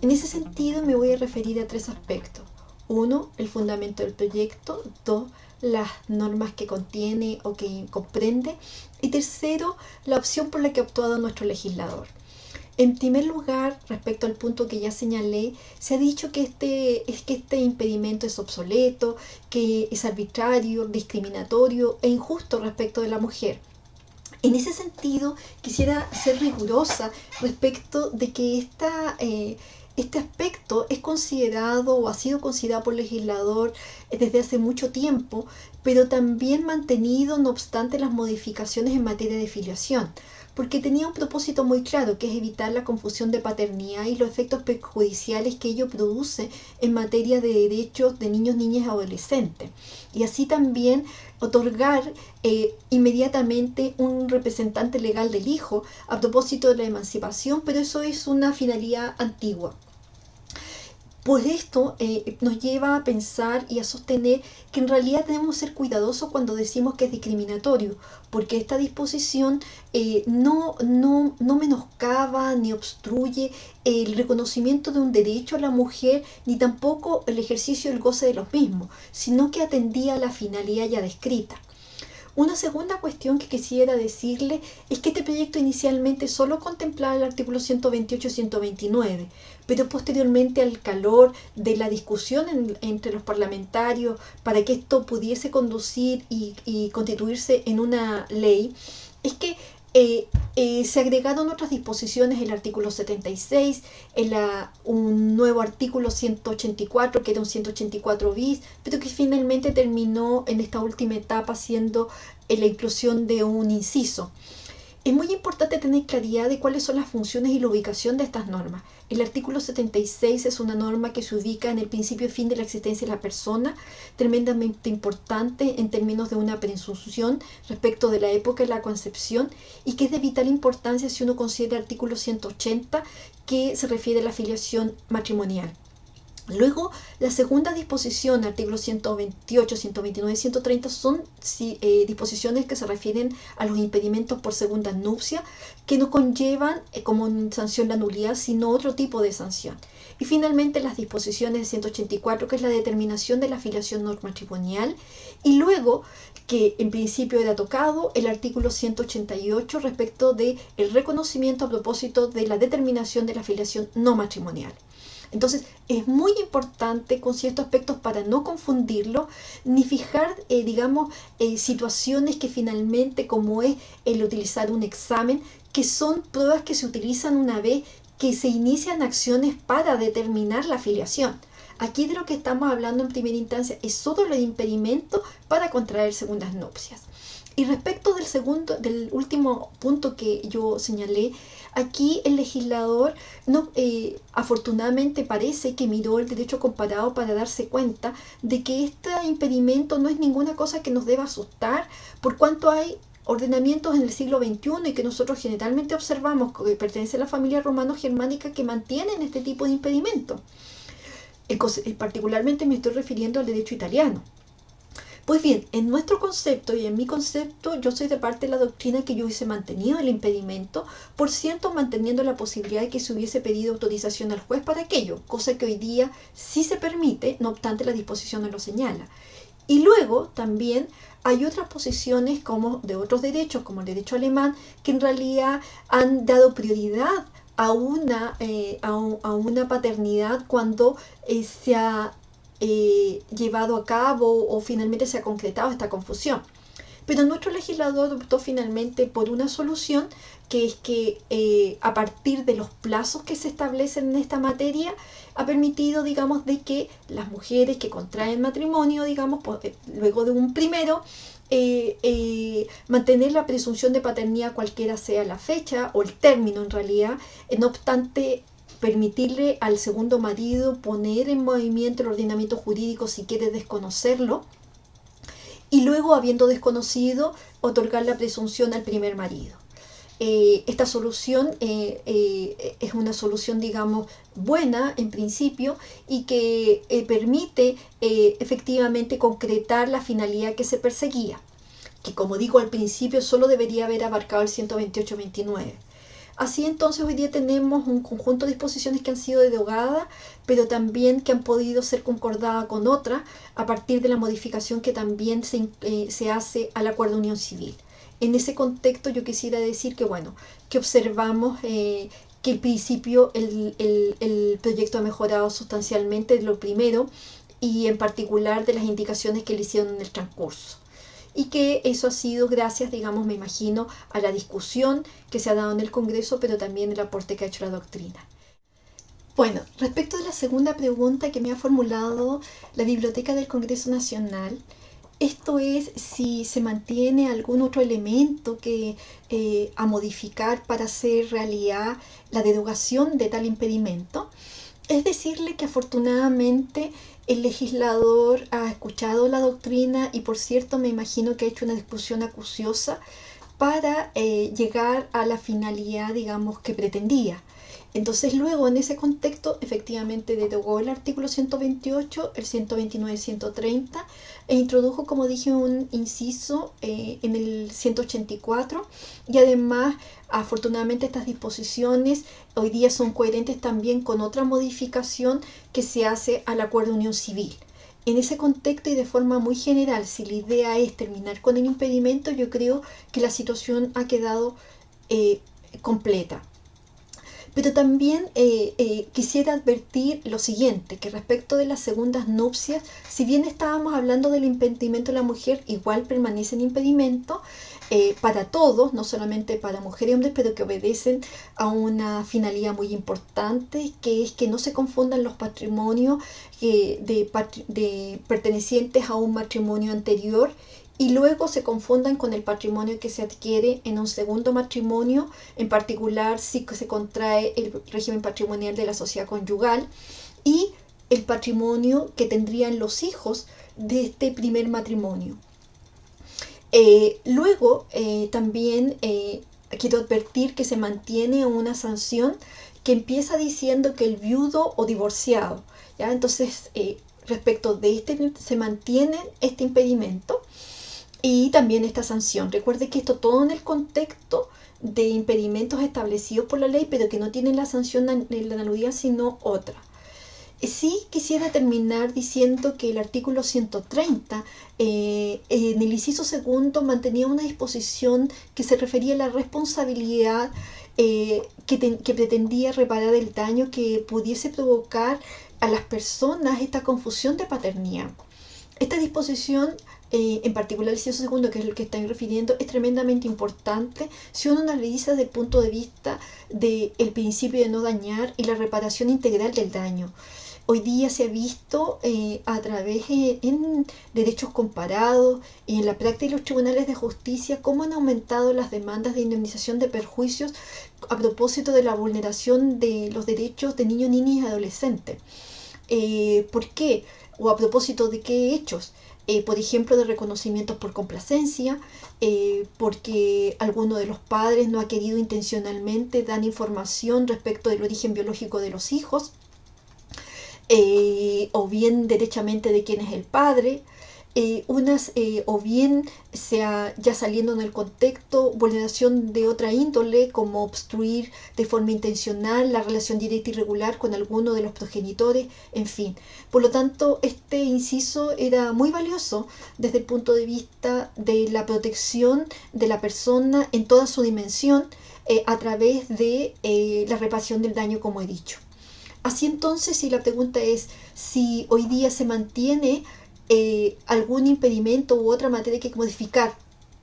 En ese sentido me voy a referir a tres aspectos. Uno, el fundamento del proyecto. Dos, las normas que contiene o que comprende. Y tercero, la opción por la que ha optado nuestro legislador. En primer lugar, respecto al punto que ya señalé, se ha dicho que este, es que este impedimento es obsoleto, que es arbitrario, discriminatorio e injusto respecto de la mujer. En ese sentido, quisiera ser rigurosa respecto de que esta, eh, este aspecto es considerado o ha sido considerado por el legislador desde hace mucho tiempo, pero también mantenido no obstante las modificaciones en materia de filiación porque tenía un propósito muy claro, que es evitar la confusión de paternidad y los efectos perjudiciales que ello produce en materia de derechos de niños, niñas y adolescentes. Y así también otorgar eh, inmediatamente un representante legal del hijo a propósito de la emancipación, pero eso es una finalidad antigua. Pues esto eh, nos lleva a pensar y a sostener que en realidad debemos ser cuidadosos cuando decimos que es discriminatorio, porque esta disposición eh, no, no, no menoscaba ni obstruye el reconocimiento de un derecho a la mujer, ni tampoco el ejercicio del goce de los mismos, sino que atendía a la finalidad ya descrita. Una segunda cuestión que quisiera decirle es que este proyecto inicialmente solo contemplaba el artículo 128 y 129, pero posteriormente al calor de la discusión entre los parlamentarios para que esto pudiese conducir y, constituirse en una ley, es que eh, eh, se agregaron otras disposiciones, el artículo 76, en la, un nuevo artículo 184, que era un 184 bis, pero que finalmente terminó en esta última etapa siendo la inclusión de un inciso. Es muy importante tener claridad de cuáles son las funciones y la ubicación de estas normas. El artículo 76 es una norma que se ubica en el principio y fin de la existencia de la persona, tremendamente importante en términos de una presunción respecto de la época de la concepción y que es de vital importancia si uno considera el artículo 180 que se refiere a la afiliación matrimonial. Luego, la segunda disposición, artículos 128, 129 y 130, son eh, disposiciones que se refieren a los impedimentos por segunda nupcia, que no conllevan eh, como sanción la nulidad, sino otro tipo de sanción. Y finalmente las disposiciones de 184, que es la determinación de la afiliación no matrimonial, y luego, que en principio era tocado, el artículo 188 respecto de el reconocimiento a propósito de la determinación de la afiliación no matrimonial. Entonces es muy importante con ciertos aspectos para no confundirlo, ni fijar, eh, digamos, eh, situaciones que finalmente, como es el utilizar un examen, que son pruebas que se utilizan una vez que se inician acciones para determinar la afiliación. Aquí de lo que estamos hablando en primera instancia es solo el impedimento para contraer segundas nupcias. Y respecto del segundo, del último punto que yo señalé, aquí el legislador no, eh, afortunadamente parece que miró el derecho comparado para darse cuenta de que este impedimento no es ninguna cosa que nos deba asustar, por cuanto hay ordenamientos en el siglo XXI y que nosotros generalmente observamos que pertenece a la familia romano-germánica que mantienen este tipo de impedimento. Particularmente me estoy refiriendo al derecho italiano. Pues bien, en nuestro concepto y en mi concepto, yo soy de parte de la doctrina que yo hubiese mantenido el impedimento, por cierto, manteniendo la posibilidad de que se hubiese pedido autorización al juez para aquello, cosa que hoy día sí se permite, no obstante la disposición no lo señala. Y luego también hay otras posiciones como de otros derechos, como el derecho alemán, que en realidad han dado prioridad a una, eh, a, una paternidad cuando eh, se ha eh, llevado a cabo o finalmente se ha concretado esta confusión. Pero nuestro legislador optó finalmente por una solución que es que eh, a partir de los plazos que se establecen en esta materia ha permitido, digamos, de que las mujeres que contraen matrimonio, digamos, eh, luego de un primero, mantener la presunción de paternidad cualquiera sea la fecha o el término en realidad, no obstante permitirle al segundo marido poner en movimiento el ordenamiento jurídico si quiere desconocerlo y luego, habiendo desconocido, otorgar la presunción al primer marido. Eh, esta solución eh, eh, es una solución, digamos, buena en principio y que permite efectivamente concretar la finalidad que se perseguía, que como digo al principio solo debería haber abarcado el 128-29. Así entonces hoy día tenemos un conjunto de disposiciones que han sido derogadas, pero también que han podido ser concordadas con otras a partir de la modificación que también se, eh, hace al Acuerdo de Unión Civil. En ese contexto yo quisiera decir que, bueno, que observamos eh, que el principio, el, el, el, proyecto ha mejorado sustancialmente de lo primero y en particular de las indicaciones que le hicieron en el transcurso y que eso ha sido gracias, digamos, me imagino, a la discusión que se ha dado en el Congreso, pero también el aporte que ha hecho la doctrina. Bueno, respecto de la segunda pregunta que me ha formulado la Biblioteca del Congreso Nacional, esto es si se mantiene algún otro elemento que eh, a modificar para hacer realidad la derogación de tal impedimento. Es decirle que afortunadamente el legislador ha escuchado la doctrina y por cierto me imagino que ha hecho una discusión acuciosa para eh, llegar a la finalidad, digamos, que pretendía. Entonces luego en ese contexto efectivamente derogó el artículo 128, el 129 y 130 e introdujo, como dije, un inciso eh, en el 184 y además afortunadamente estas disposiciones hoy día son coherentes también con otra modificación que se hace al acuerdo de unión civil. En ese contexto y de forma muy general, si la idea es terminar con el impedimento, yo creo que la situación ha quedado eh, completa. Pero también eh, eh, quisiera advertir lo siguiente, que respecto de las segundas nupcias, si bien estábamos hablando del impedimento de la mujer, igual permanece en impedimento eh, para todos, no solamente para mujeres y hombres, pero que obedecen a una finalidad muy importante, que es que no se confundan los patrimonios de, de pertenecientes a un matrimonio anterior y luego se confundan con el patrimonio que se adquiere en un segundo matrimonio, en particular si se contrae el régimen patrimonial de la sociedad conyugal y el patrimonio que tendrían los hijos de este primer matrimonio. Eh, luego eh, también eh, quiero advertir que se mantiene una sanción que empieza diciendo que el viudo o divorciado, ¿ya? entonces respecto de este se mantiene este impedimento y también esta sanción. Recuerde que esto todo en el contexto de impedimentos establecidos por la ley, pero que no tienen la sanción de la analogía, sino otra. Sí quisiera terminar diciendo que el artículo 130 eh, en el inciso segundo mantenía una disposición que se refería a la responsabilidad eh, que, que pretendía reparar el daño que pudiese provocar a las personas esta confusión de paternidad. Esta disposición eh, en particular el inciso segundo, que es el que están refiriendo, es tremendamente importante si uno analiza desde el punto de vista del principio de no dañar y la reparación integral del daño. Hoy día se ha visto eh, a través de eh, derechos comparados y en la práctica de los tribunales de justicia cómo han aumentado las demandas de indemnización de perjuicios a propósito de la vulneración de los derechos de niños, niñas y adolescentes. ¿Por qué? ¿O a propósito de qué hechos? Eh, por ejemplo, de reconocimientos por complacencia, eh, porque alguno de los padres no ha querido intencionalmente dar información respecto del origen biológico de los hijos, eh, o bien derechamente de quién es el padre, eh, unas eh, o bien sea ya saliendo en el contexto vulneración de otra índole como obstruir de forma intencional la relación directa y regular con alguno de los progenitores, en fin. Por lo tanto, este inciso era muy valioso desde el punto de vista de la protección de la persona en toda su dimensión eh, a través de la reparación del daño, como he dicho. Así entonces, si la pregunta es si hoy día se mantiene eh, algún impedimento u otra materia que modificar.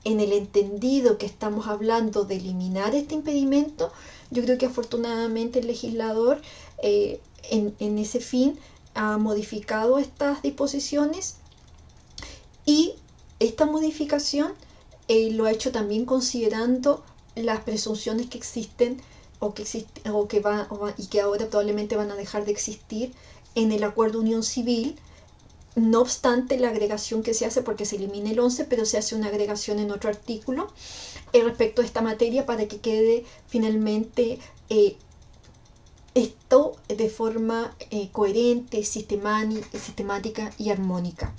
En el entendido que estamos hablando de eliminar este impedimento, yo creo que afortunadamente el legislador eh, en, ese fin ha modificado estas disposiciones y esta modificación eh, lo ha hecho también considerando las presunciones que existen o que, existen, o que va, y que ahora probablemente van a dejar de existir en el acuerdo unión civil no obstante la agregación que se hace, porque se elimina el 11, pero se hace una agregación en otro artículo eh, respecto a esta materia para que quede finalmente eh, esto de forma eh, coherente, sistemática y armónica.